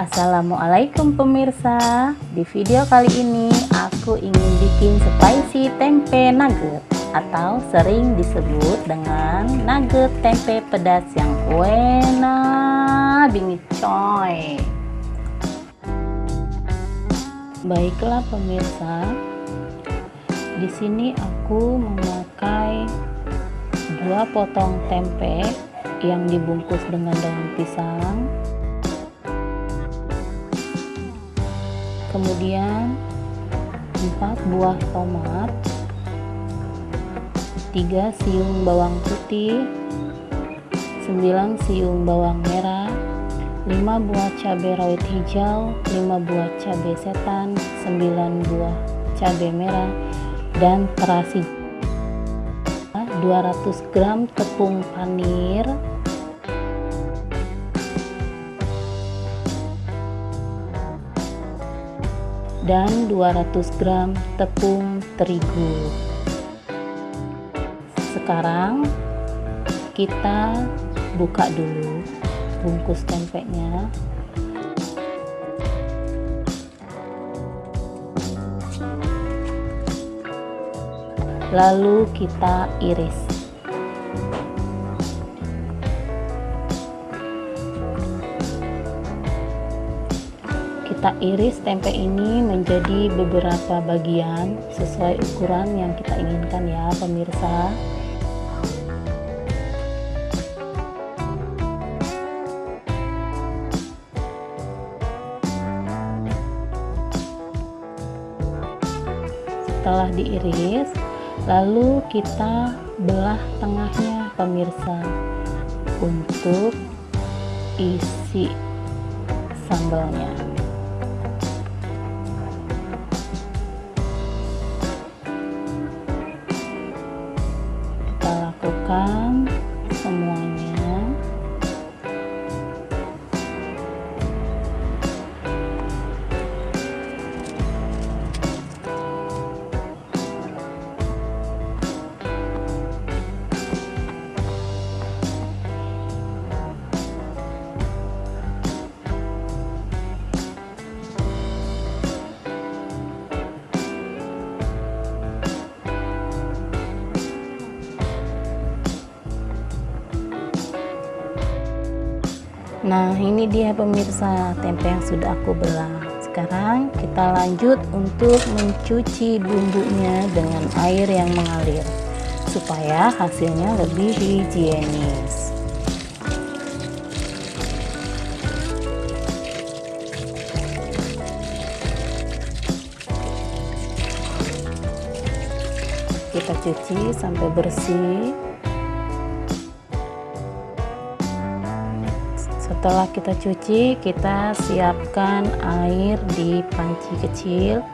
Assalamualaikum pemirsa. Di video kali ini aku ingin bikin spicy tempe nugget Atau sering disebut dengan nugget tempe pedas yang enak bingit coy. Baiklah pemirsa di sini aku memakai dua potong tempe yang dibungkus dengan daun pisang. Kemudian 4 buah tomat 3 siung bawang putih 9 siung bawang merah 5 buah cabai rawit hijau 5 buah cabai setan 9 buah cabai merah dan terasi. 200 gram tepung panir. Dan 200 gram tepung terigu. Sekarang kita buka dulu bungkus tempenya lalu kita iris. Kita iris tempe ini menjadi beberapa bagian sesuai ukuran yang kita inginkan ya pemirsa. Setelah diiris lalu kita belah tengahnya pemirsa. Untuk isi sambalnya. Lakukan Nah ini dia pemirsa tempe yang sudah aku belah. Sekarang kita lanjut untuk mencuci bumbunya dengan air yang mengalir Supaya hasilnya lebih higienis. Kita cuci sampai bersih setelah kita cuci kita siapkan air di panci kecil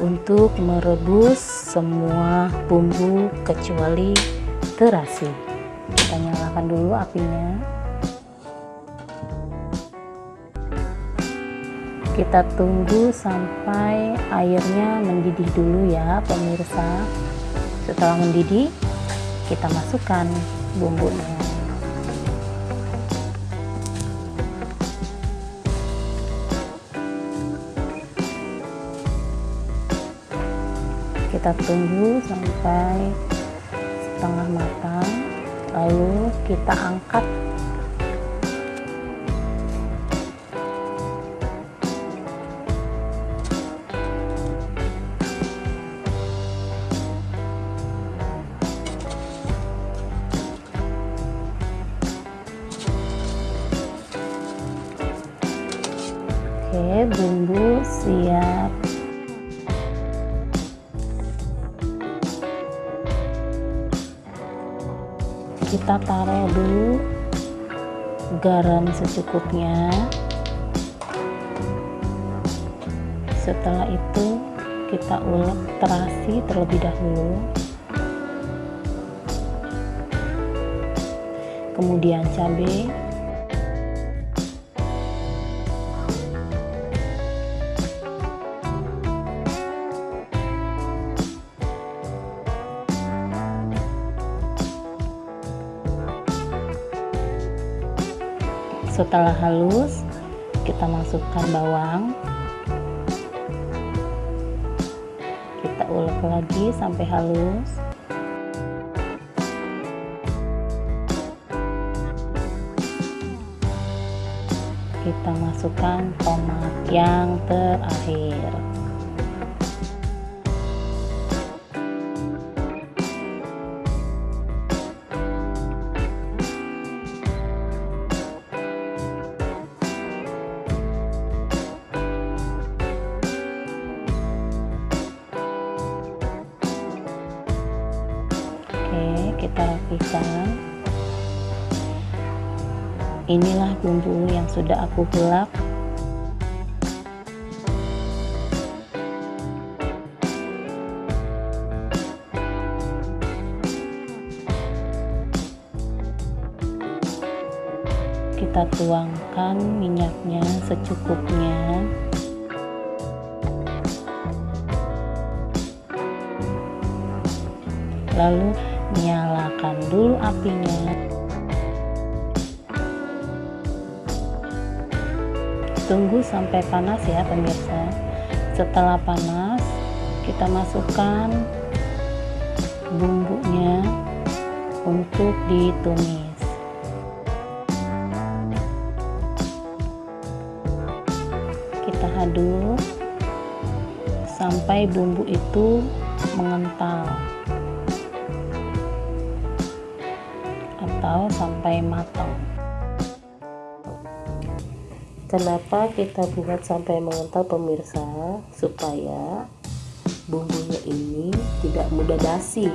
untuk merebus semua bumbu kecuali terasi. Kita nyalakan dulu apinya. Kita tunggu sampai airnya mendidih dulu ya pemirsa. Setelah mendidih kita masukkan bumbunya kita tunggu sampai setengah matang lalu kita angkat kita taruh dulu garam secukupnya. Setelah itu kita ulek terasi terlebih dahulu. Kemudian cabai setelah halus kita masukkan bawang. Kita ulek lagi sampai halus. Kita masukkan tomat yang terakhir inilah bumbu yang sudah aku gelap. Kita tuangkan minyaknya secukupnya. Lalu nyalakan dulu apinya. Tunggu sampai panas ya pemirsa. Setelah panas kita masukkan bumbunya untuk ditumis. Kita aduk sampai bumbu itu mengental atau sampai matang. Kenapa kita buat sampai mengental pemirsa? Supaya bumbunya ini tidak mudah basi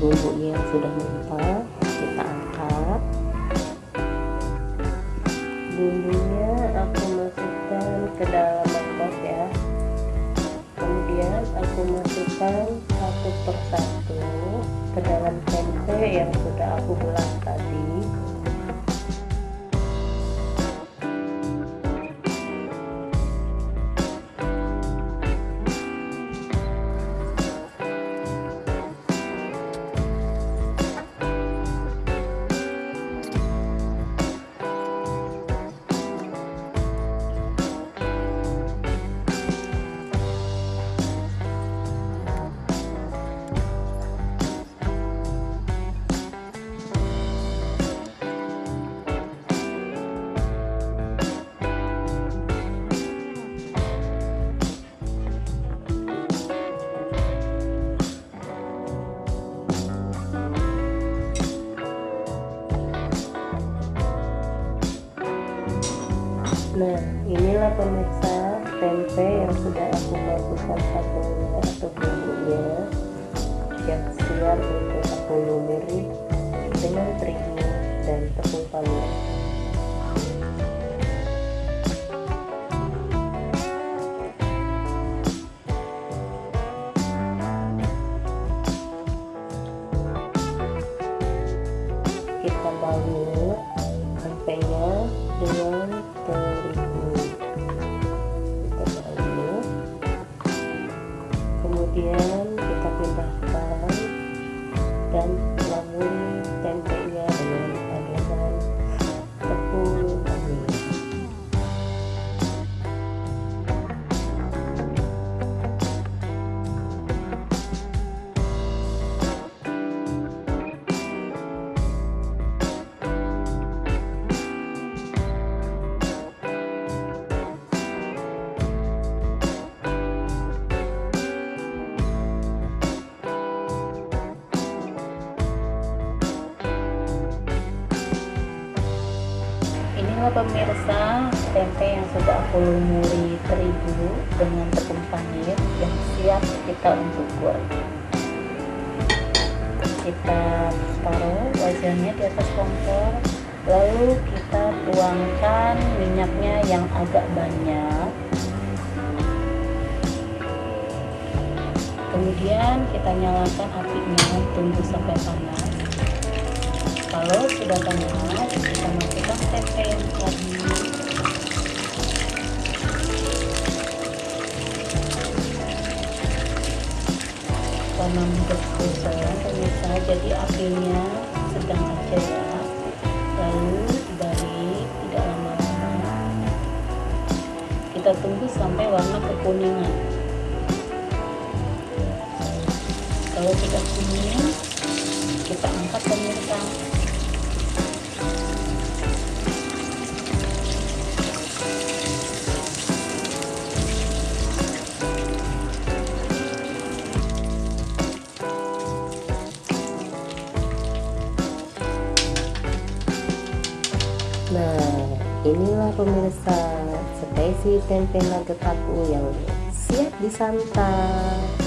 bumbunya yang sudah mengental bumbunya aku masukkan ke dalam mangkok ya. Kemudian aku masukkan satu persatu ke dalam tempe yang sudah aku belah tadi Nah, inilah pemirsa tempe yang sudah aku masukkan satunya atau bumbunya yang siap untuk aku lumuri dengan terigu dan tepung pamir. Pemirsa tempe yang sudah aku lumuri terigu dengan tepung panir yang siap kita untuk goreng. Kita taruh wajannya di atas kompor lalu kita tuangkan minyaknya yang agak banyak. Kemudian kita nyalakan apinya tunggu sampai panas. Kalau sudah panas kita masukkan tempe pemirsa jadi apinya sedang aja ya lalu dari tidak lama-lama kita tunggu sampai warna kekuningan kalau sudah kuning kita angkat pemirsa. Inilah pemirsa spesies tempe nugget aku yang siap disantap.